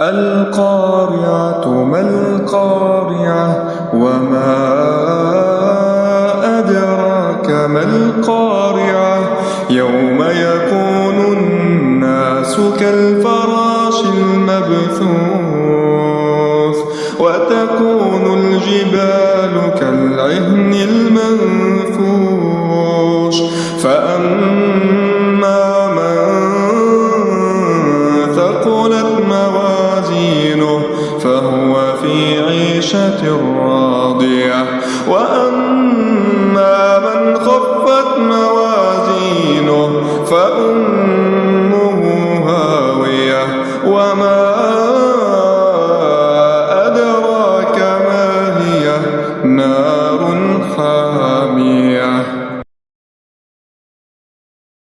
القارعة ما القارعة وما أدراك ما القارعة يوم يكون الناس كالفراش المبثوث وتكون الجبال كالعهن المنفوش فأما فهو في عيشة راضية. وأما من خفت موازينه فأمه هاوية. وما أدراك ما هي نار